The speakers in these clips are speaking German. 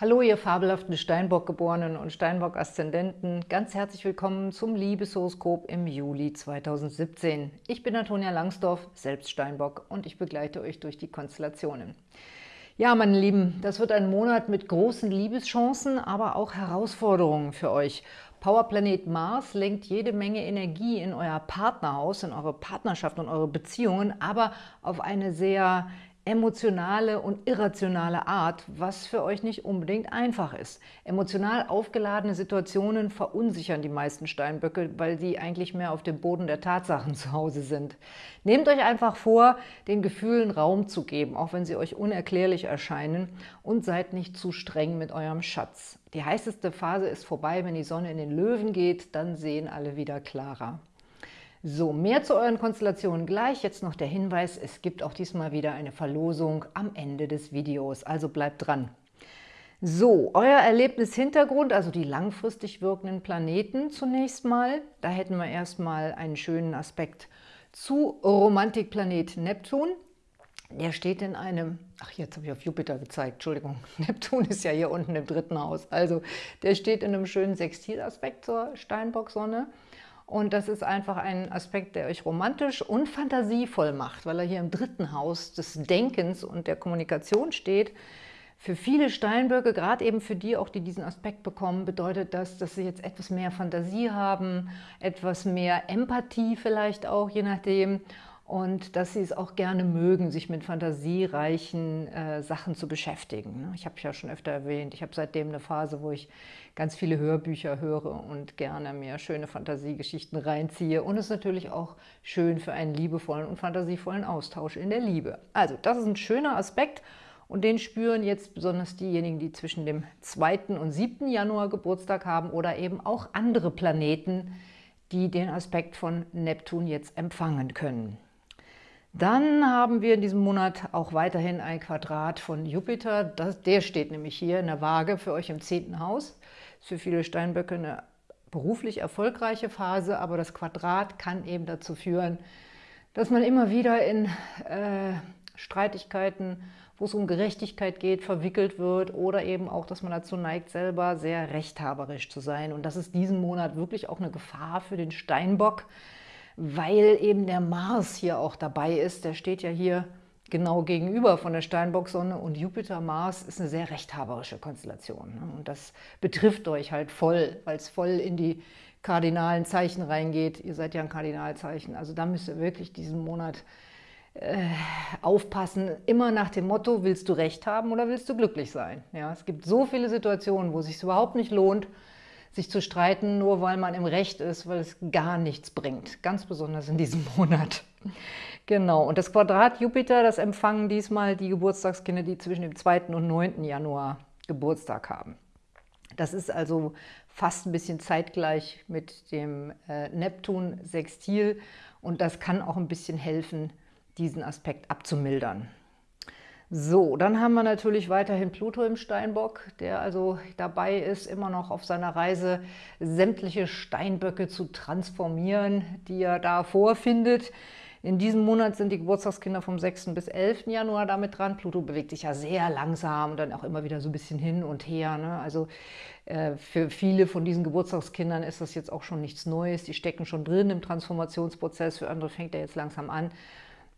Hallo, ihr fabelhaften Steinbock-Geborenen und Steinbock-Aszendenten. Ganz herzlich willkommen zum Liebeshoroskop im Juli 2017. Ich bin Antonia Langsdorf, selbst Steinbock, und ich begleite euch durch die Konstellationen. Ja, meine Lieben, das wird ein Monat mit großen Liebeschancen, aber auch Herausforderungen für euch. Powerplanet Mars lenkt jede Menge Energie in euer Partnerhaus, in eure Partnerschaft und eure Beziehungen, aber auf eine sehr emotionale und irrationale Art, was für euch nicht unbedingt einfach ist. Emotional aufgeladene Situationen verunsichern die meisten Steinböcke, weil sie eigentlich mehr auf dem Boden der Tatsachen zu Hause sind. Nehmt euch einfach vor, den Gefühlen Raum zu geben, auch wenn sie euch unerklärlich erscheinen und seid nicht zu streng mit eurem Schatz. Die heißeste Phase ist vorbei, wenn die Sonne in den Löwen geht, dann sehen alle wieder klarer. So, mehr zu euren Konstellationen gleich. Jetzt noch der Hinweis, es gibt auch diesmal wieder eine Verlosung am Ende des Videos, also bleibt dran. So, euer Erlebnishintergrund, also die langfristig wirkenden Planeten zunächst mal. Da hätten wir erstmal einen schönen Aspekt zu Romantikplanet Neptun. Der steht in einem, ach jetzt habe ich auf Jupiter gezeigt, Entschuldigung, Neptun ist ja hier unten im dritten Haus. Also der steht in einem schönen Sextilaspekt zur Steinbock-Sonne. Und das ist einfach ein Aspekt, der euch romantisch und fantasievoll macht, weil er hier im dritten Haus des Denkens und der Kommunikation steht. Für viele Steinböcke, gerade eben für die auch, die diesen Aspekt bekommen, bedeutet das, dass sie jetzt etwas mehr Fantasie haben, etwas mehr Empathie vielleicht auch, je nachdem, und dass sie es auch gerne mögen, sich mit fantasiereichen äh, Sachen zu beschäftigen. Ne? Ich habe ja schon öfter erwähnt, ich habe seitdem eine Phase, wo ich ganz viele Hörbücher höre und gerne mir schöne Fantasiegeschichten reinziehe. Und es ist natürlich auch schön für einen liebevollen und fantasievollen Austausch in der Liebe. Also das ist ein schöner Aspekt und den spüren jetzt besonders diejenigen, die zwischen dem 2. und 7. Januar Geburtstag haben oder eben auch andere Planeten, die den Aspekt von Neptun jetzt empfangen können. Dann haben wir in diesem Monat auch weiterhin ein Quadrat von Jupiter. Das, der steht nämlich hier in der Waage für euch im zehnten Haus. Ist für viele Steinböcke eine beruflich erfolgreiche Phase, aber das Quadrat kann eben dazu führen, dass man immer wieder in äh, Streitigkeiten, wo es um Gerechtigkeit geht, verwickelt wird oder eben auch, dass man dazu neigt, selber sehr rechthaberisch zu sein. Und das ist diesen Monat wirklich auch eine Gefahr für den Steinbock, weil eben der Mars hier auch dabei ist. Der steht ja hier genau gegenüber von der Steinbock-Sonne und Jupiter-Mars ist eine sehr rechthaberische Konstellation. Ne? Und das betrifft euch halt voll, weil es voll in die kardinalen Zeichen reingeht. Ihr seid ja ein Kardinalzeichen. Also da müsst ihr wirklich diesen Monat äh, aufpassen. Immer nach dem Motto, willst du Recht haben oder willst du glücklich sein? Ja, es gibt so viele Situationen, wo es sich überhaupt nicht lohnt, sich zu streiten, nur weil man im Recht ist, weil es gar nichts bringt. Ganz besonders in diesem Monat. Genau, und das Quadrat Jupiter, das empfangen diesmal die Geburtstagskinder, die zwischen dem 2. und 9. Januar Geburtstag haben. Das ist also fast ein bisschen zeitgleich mit dem äh, Neptun-Sextil und das kann auch ein bisschen helfen, diesen Aspekt abzumildern. So, dann haben wir natürlich weiterhin Pluto im Steinbock, der also dabei ist, immer noch auf seiner Reise sämtliche Steinböcke zu transformieren, die er da vorfindet. In diesem Monat sind die Geburtstagskinder vom 6. bis 11. Januar damit dran. Pluto bewegt sich ja sehr langsam und dann auch immer wieder so ein bisschen hin und her. Ne? Also äh, für viele von diesen Geburtstagskindern ist das jetzt auch schon nichts Neues. Die stecken schon drin im Transformationsprozess. Für andere fängt er jetzt langsam an.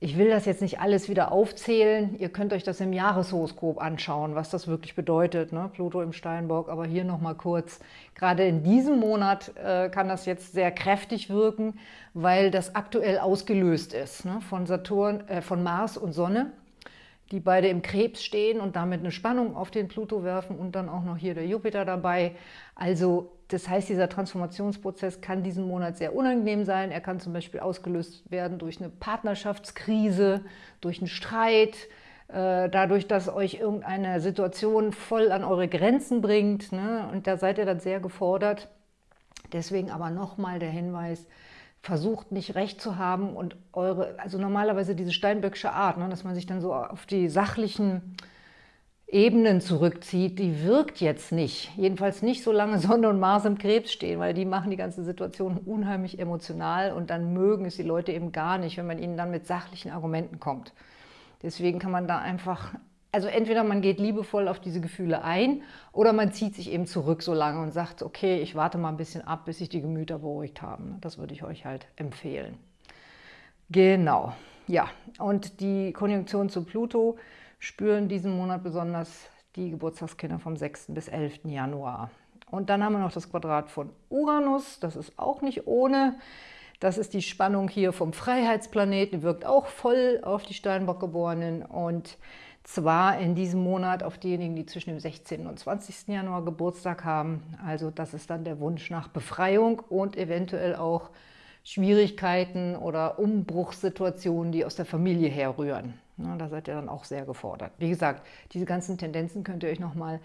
Ich will das jetzt nicht alles wieder aufzählen. Ihr könnt euch das im Jahreshoroskop anschauen, was das wirklich bedeutet, ne? Pluto im Steinbock. Aber hier nochmal kurz. Gerade in diesem Monat äh, kann das jetzt sehr kräftig wirken, weil das aktuell ausgelöst ist ne? von, Saturn, äh, von Mars und Sonne, die beide im Krebs stehen und damit eine Spannung auf den Pluto werfen und dann auch noch hier der Jupiter dabei. Also das heißt, dieser Transformationsprozess kann diesen Monat sehr unangenehm sein. Er kann zum Beispiel ausgelöst werden durch eine Partnerschaftskrise, durch einen Streit, äh, dadurch, dass euch irgendeine Situation voll an eure Grenzen bringt. Ne? Und da seid ihr dann sehr gefordert. Deswegen aber nochmal der Hinweis, versucht nicht recht zu haben und eure, also normalerweise diese steinböckische Art, ne, dass man sich dann so auf die sachlichen Ebenen zurückzieht, die wirkt jetzt nicht. Jedenfalls nicht, solange Sonne und Mars im Krebs stehen, weil die machen die ganze Situation unheimlich emotional und dann mögen es die Leute eben gar nicht, wenn man ihnen dann mit sachlichen Argumenten kommt. Deswegen kann man da einfach also entweder man geht liebevoll auf diese Gefühle ein oder man zieht sich eben zurück so lange und sagt, okay, ich warte mal ein bisschen ab, bis sich die Gemüter beruhigt haben. Das würde ich euch halt empfehlen. Genau, ja. Und die Konjunktion zu Pluto spüren diesen Monat besonders die Geburtstagskinder vom 6. bis 11. Januar. Und dann haben wir noch das Quadrat von Uranus, das ist auch nicht ohne. Das ist die Spannung hier vom Freiheitsplaneten, wirkt auch voll auf die Steinbock-Geborenen und zwar in diesem Monat auf diejenigen, die zwischen dem 16. und 20. Januar Geburtstag haben. Also das ist dann der Wunsch nach Befreiung und eventuell auch Schwierigkeiten oder Umbruchssituationen, die aus der Familie herrühren. Ja, da seid ihr dann auch sehr gefordert. Wie gesagt, diese ganzen Tendenzen könnt ihr euch nochmal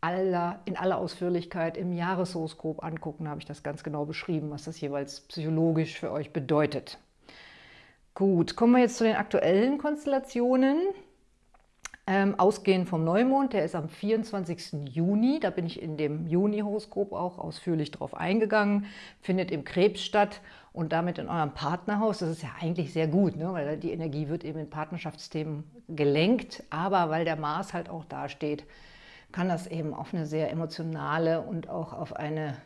aller, in aller Ausführlichkeit im Jahreshoroskop angucken. Da habe ich das ganz genau beschrieben, was das jeweils psychologisch für euch bedeutet. Gut, kommen wir jetzt zu den aktuellen Konstellationen. Ähm, ausgehend vom Neumond, der ist am 24. Juni, da bin ich in dem Juni-Horoskop auch ausführlich drauf eingegangen, findet im Krebs statt und damit in eurem Partnerhaus. Das ist ja eigentlich sehr gut, ne? weil die Energie wird eben in Partnerschaftsthemen gelenkt, aber weil der Mars halt auch da steht, kann das eben auf eine sehr emotionale und auch auf eine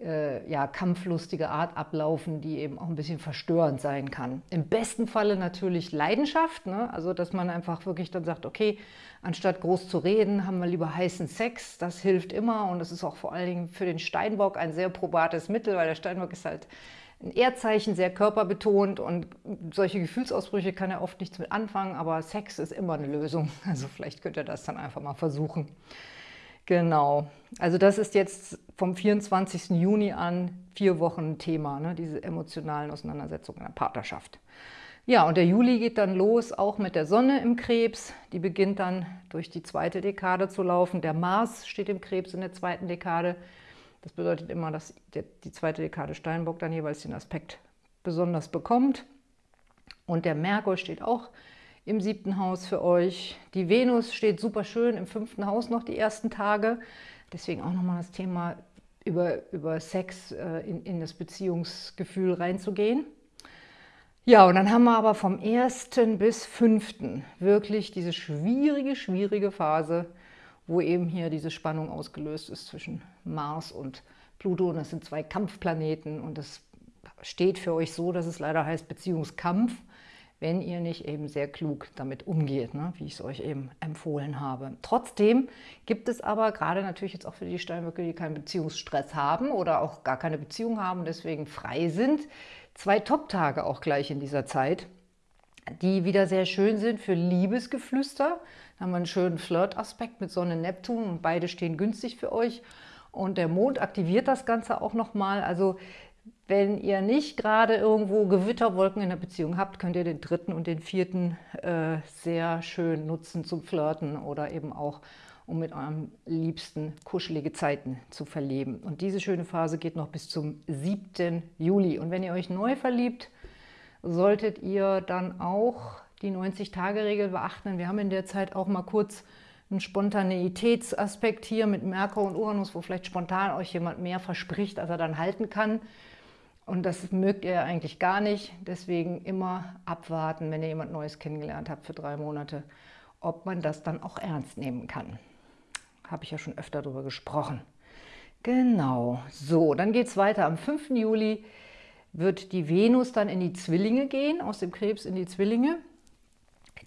äh, ja, kampflustige Art ablaufen, die eben auch ein bisschen verstörend sein kann. Im besten Falle natürlich Leidenschaft, ne? also dass man einfach wirklich dann sagt, okay, anstatt groß zu reden, haben wir lieber heißen Sex, das hilft immer und das ist auch vor allen Dingen für den Steinbock ein sehr probates Mittel, weil der Steinbock ist halt ein Erdzeichen, sehr körperbetont und solche Gefühlsausbrüche kann er oft nichts mit anfangen, aber Sex ist immer eine Lösung. Also vielleicht könnt ihr das dann einfach mal versuchen. Genau, also das ist jetzt vom 24. Juni an vier Wochen Thema, ne? diese emotionalen Auseinandersetzungen in der Partnerschaft. Ja, und der Juli geht dann los, auch mit der Sonne im Krebs. Die beginnt dann durch die zweite Dekade zu laufen. Der Mars steht im Krebs in der zweiten Dekade. Das bedeutet immer, dass die zweite Dekade Steinbock dann jeweils den Aspekt besonders bekommt. Und der Merkur steht auch im siebten Haus für euch. Die Venus steht super schön im fünften Haus noch die ersten Tage. Deswegen auch nochmal das Thema über, über Sex äh, in, in das Beziehungsgefühl reinzugehen. Ja, und dann haben wir aber vom 1. bis 5. wirklich diese schwierige, schwierige Phase, wo eben hier diese Spannung ausgelöst ist zwischen Mars und Pluto. Und das sind zwei Kampfplaneten und das steht für euch so, dass es leider heißt Beziehungskampf wenn ihr nicht eben sehr klug damit umgeht, ne, wie ich es euch eben empfohlen habe. Trotzdem gibt es aber gerade natürlich jetzt auch für die Steinböcke, die keinen Beziehungsstress haben oder auch gar keine Beziehung haben und deswegen frei sind, zwei Top-Tage auch gleich in dieser Zeit, die wieder sehr schön sind für Liebesgeflüster. Da haben wir einen schönen Flirt-Aspekt mit Sonne, Neptun und beide stehen günstig für euch. Und der Mond aktiviert das Ganze auch nochmal. Also wenn ihr nicht gerade irgendwo Gewitterwolken in der Beziehung habt, könnt ihr den dritten und den vierten äh, sehr schön nutzen zum Flirten oder eben auch, um mit eurem Liebsten kuschelige Zeiten zu verleben. Und diese schöne Phase geht noch bis zum 7. Juli. Und wenn ihr euch neu verliebt, solltet ihr dann auch die 90-Tage-Regel beachten. Wir haben in der Zeit auch mal kurz einen Spontaneitätsaspekt hier mit Merkur und Uranus, wo vielleicht spontan euch jemand mehr verspricht, als er dann halten kann. Und das mögt ihr eigentlich gar nicht. Deswegen immer abwarten, wenn ihr jemand Neues kennengelernt habt für drei Monate, ob man das dann auch ernst nehmen kann. Habe ich ja schon öfter darüber gesprochen. Genau, so, dann geht es weiter. Am 5. Juli wird die Venus dann in die Zwillinge gehen, aus dem Krebs in die Zwillinge.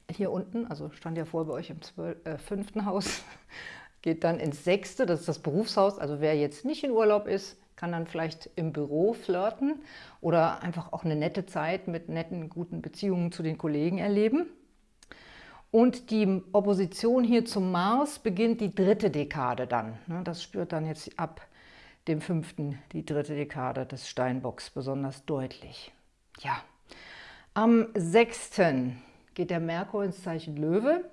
Hier unten, also stand ja vor bei euch im 12, äh, fünften Haus, geht dann ins sechste, das ist das Berufshaus. Also wer jetzt nicht in Urlaub ist, kann dann vielleicht im Büro flirten oder einfach auch eine nette Zeit mit netten, guten Beziehungen zu den Kollegen erleben. Und die Opposition hier zum Mars beginnt die dritte Dekade dann. Ne? Das spürt dann jetzt ab dem fünften die dritte Dekade des Steinbocks besonders deutlich. Ja, am 6. geht der Merkur ins Zeichen Löwe,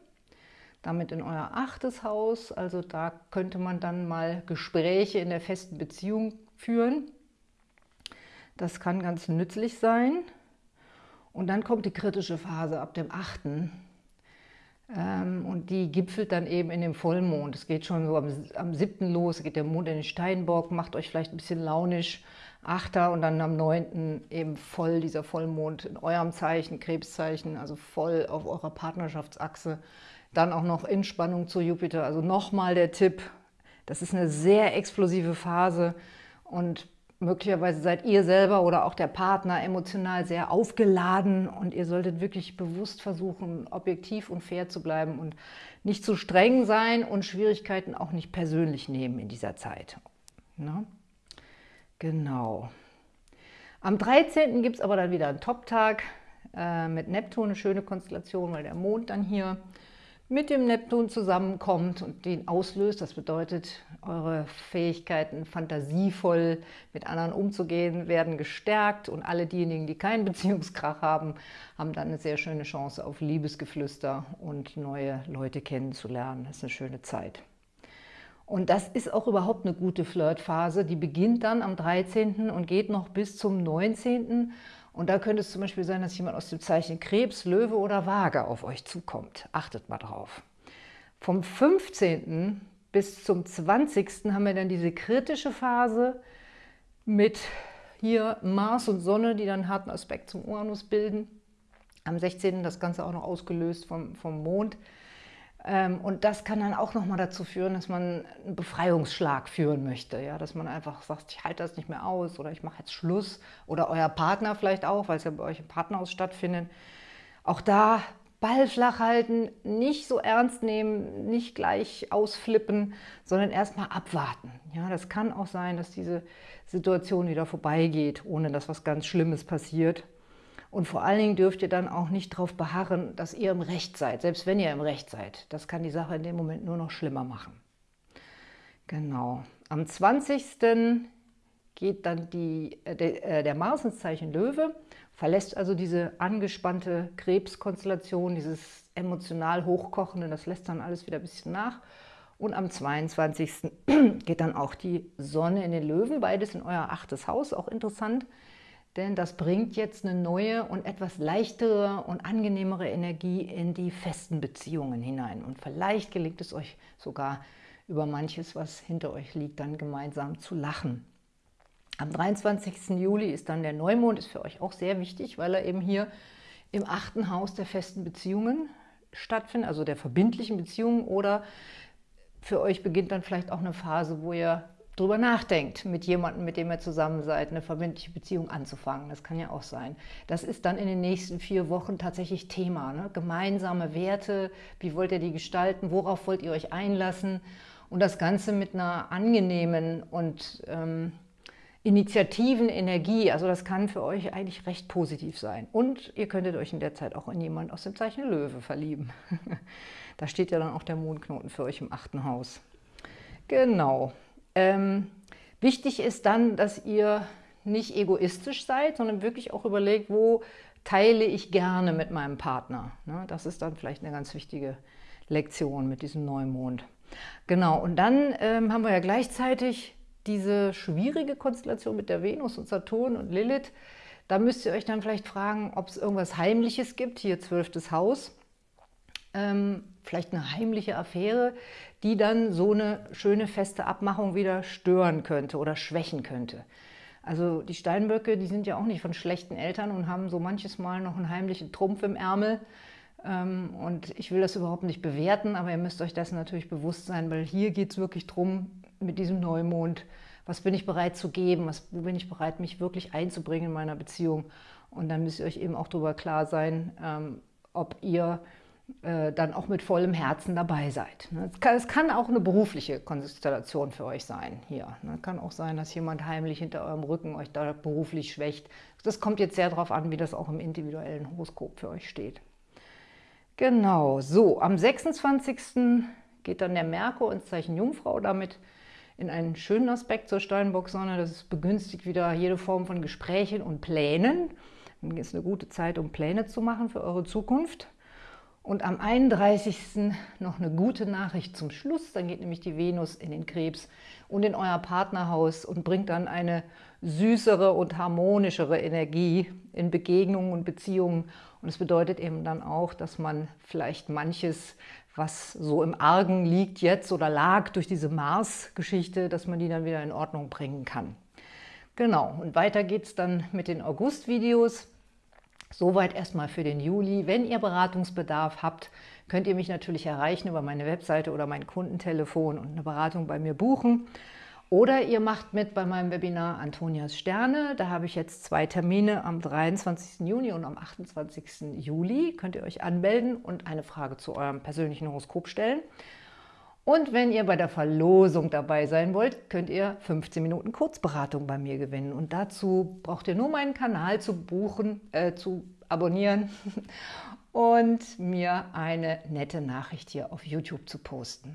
damit in euer achtes Haus. Also da könnte man dann mal Gespräche in der festen Beziehung führen. Das kann ganz nützlich sein. Und dann kommt die kritische Phase ab dem 8. Ähm, und die gipfelt dann eben in dem Vollmond. Es geht schon so am, am 7. los, geht der Mond in den Steinbock, macht euch vielleicht ein bisschen launisch. 8. und dann am 9. eben voll dieser Vollmond in eurem Zeichen, Krebszeichen, also voll auf eurer Partnerschaftsachse Dann auch noch in Spannung zu Jupiter. Also nochmal der Tipp, das ist eine sehr explosive Phase und möglicherweise seid ihr selber oder auch der Partner emotional sehr aufgeladen und ihr solltet wirklich bewusst versuchen, objektiv und fair zu bleiben und nicht zu streng sein und Schwierigkeiten auch nicht persönlich nehmen in dieser Zeit. Ne? Genau. Am 13. gibt es aber dann wieder einen Top-Tag äh, mit Neptun, eine schöne Konstellation, weil der Mond dann hier mit dem Neptun zusammenkommt und den auslöst. Das bedeutet, eure Fähigkeiten, fantasievoll mit anderen umzugehen, werden gestärkt und alle diejenigen, die keinen Beziehungskrach haben, haben dann eine sehr schöne Chance auf Liebesgeflüster und neue Leute kennenzulernen. Das ist eine schöne Zeit. Und das ist auch überhaupt eine gute Flirtphase. Die beginnt dann am 13. und geht noch bis zum 19. Und da könnte es zum Beispiel sein, dass jemand aus dem Zeichen Krebs, Löwe oder Waage auf euch zukommt. Achtet mal drauf. Vom 15. bis zum 20. haben wir dann diese kritische Phase mit hier Mars und Sonne, die dann einen harten Aspekt zum Uranus bilden. Am 16. das Ganze auch noch ausgelöst vom, vom Mond. Ähm, und das kann dann auch nochmal dazu führen, dass man einen Befreiungsschlag führen möchte. Ja? Dass man einfach sagt, ich halte das nicht mehr aus oder ich mache jetzt Schluss. Oder euer Partner vielleicht auch, weil es ja bei euch im Partnerhaus stattfindet. Auch da Ball flach halten, nicht so ernst nehmen, nicht gleich ausflippen, sondern erstmal abwarten. Ja, das kann auch sein, dass diese Situation wieder vorbeigeht, ohne dass was ganz Schlimmes passiert. Und vor allen Dingen dürft ihr dann auch nicht darauf beharren, dass ihr im Recht seid, selbst wenn ihr im Recht seid. Das kann die Sache in dem Moment nur noch schlimmer machen. Genau. Am 20. geht dann die, äh, der, äh, Mars ins Zeichen Löwe, verlässt also diese angespannte Krebskonstellation, dieses emotional Hochkochende, das lässt dann alles wieder ein bisschen nach. Und am 22. geht dann auch die Sonne in den Löwen, beides in euer achtes Haus, auch interessant denn das bringt jetzt eine neue und etwas leichtere und angenehmere Energie in die festen Beziehungen hinein. Und vielleicht gelingt es euch sogar über manches, was hinter euch liegt, dann gemeinsam zu lachen. Am 23. Juli ist dann der Neumond, ist für euch auch sehr wichtig, weil er eben hier im achten Haus der festen Beziehungen stattfindet, also der verbindlichen Beziehungen oder für euch beginnt dann vielleicht auch eine Phase, wo ihr drüber nachdenkt, mit jemandem, mit dem ihr zusammen seid, eine verbindliche Beziehung anzufangen. Das kann ja auch sein. Das ist dann in den nächsten vier Wochen tatsächlich Thema. Ne? Gemeinsame Werte, wie wollt ihr die gestalten, worauf wollt ihr euch einlassen? Und das Ganze mit einer angenehmen und ähm, initiativen Energie. Also das kann für euch eigentlich recht positiv sein. Und ihr könntet euch in der Zeit auch in jemanden aus dem Zeichen Löwe verlieben. da steht ja dann auch der Mondknoten für euch im achten Haus. Genau. Ähm, wichtig ist dann, dass ihr nicht egoistisch seid, sondern wirklich auch überlegt, wo teile ich gerne mit meinem Partner. Ne? Das ist dann vielleicht eine ganz wichtige Lektion mit diesem Neumond. Genau, und dann ähm, haben wir ja gleichzeitig diese schwierige Konstellation mit der Venus und Saturn und Lilith. Da müsst ihr euch dann vielleicht fragen, ob es irgendwas Heimliches gibt, hier zwölftes Haus. Ähm, vielleicht eine heimliche Affäre, die dann so eine schöne feste Abmachung wieder stören könnte oder schwächen könnte. Also die Steinböcke, die sind ja auch nicht von schlechten Eltern und haben so manches Mal noch einen heimlichen Trumpf im Ärmel. Ähm, und ich will das überhaupt nicht bewerten, aber ihr müsst euch dessen natürlich bewusst sein, weil hier geht es wirklich darum, mit diesem Neumond, was bin ich bereit zu geben, was, wo bin ich bereit, mich wirklich einzubringen in meiner Beziehung. Und dann müsst ihr euch eben auch darüber klar sein, ähm, ob ihr dann auch mit vollem Herzen dabei seid. Ne? Es kann, es kann, auch eine berufliche Konstellation für euch sein hier. Es ne? kann auch sein, dass jemand heimlich hinter eurem Rücken euch da beruflich schwächt. Das kommt jetzt sehr darauf an, wie das auch im individuellen Horoskop für euch steht. Genau, so, am 26. geht dann der Merkur ins Zeichen Jungfrau, damit in einen schönen Aspekt zur Steinbock-Sonne. Das begünstigt wieder jede Form von Gesprächen und Plänen. Dann ist eine gute Zeit, um Pläne zu machen für eure Zukunft. Und am 31. noch eine gute Nachricht zum Schluss. Dann geht nämlich die Venus in den Krebs und in euer Partnerhaus und bringt dann eine süßere und harmonischere Energie in Begegnungen und Beziehungen. Und es bedeutet eben dann auch, dass man vielleicht manches, was so im Argen liegt jetzt oder lag durch diese Mars-Geschichte, dass man die dann wieder in Ordnung bringen kann. Genau, und weiter geht es dann mit den August-Videos. Soweit erstmal für den Juli. Wenn ihr Beratungsbedarf habt, könnt ihr mich natürlich erreichen über meine Webseite oder mein Kundentelefon und eine Beratung bei mir buchen. Oder ihr macht mit bei meinem Webinar Antonias Sterne. Da habe ich jetzt zwei Termine am 23. Juni und am 28. Juli. Könnt ihr euch anmelden und eine Frage zu eurem persönlichen Horoskop stellen. Und wenn ihr bei der Verlosung dabei sein wollt, könnt ihr 15 Minuten Kurzberatung bei mir gewinnen. Und dazu braucht ihr nur meinen Kanal zu buchen, äh, zu abonnieren und mir eine nette Nachricht hier auf YouTube zu posten.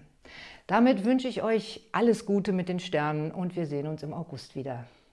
Damit wünsche ich euch alles Gute mit den Sternen und wir sehen uns im August wieder.